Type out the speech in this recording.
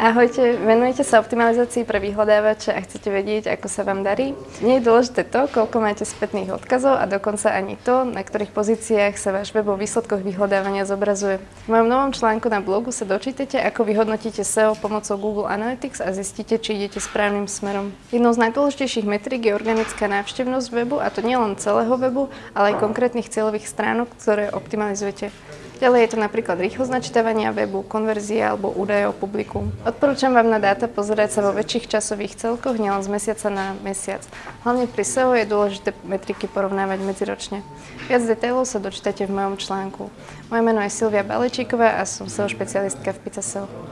Ahojte, venujete sa optimalizácii pre vyhľadávače a chcete vedieť, ako sa vám darí? Nie je dôležité to, koľko máte spätných odkazov a dokonca ani to, na ktorých pozíciách sa váš web vo výsledkoch vyhľadávania zobrazuje. V mojom novom článku na blogu sa dočítate, ako vyhodnotíte SEO pomocou Google Analytics a zistíte, či idete správnym smerom. Jednou z najdôležitejších metrík je organická návštevnosť webu a to nielen celého webu, ale aj konkrétnych cieľových stránok, ktoré optimalizujete. Ďalej je to napríklad rýchlosť načítavania webu, konverzia alebo údaje o publiku. Odporúčam vám na dáta pozerať sa vo väčších časových celkoch, nielen z mesiaca na mesiac. Hlavne pri SEO je dôležité metriky porovnávať medziročne. Viac detailov sa dočítate v mojom článku. Moje meno je Silvia Balečíková a som SEO špecialistka v Pizza SEO.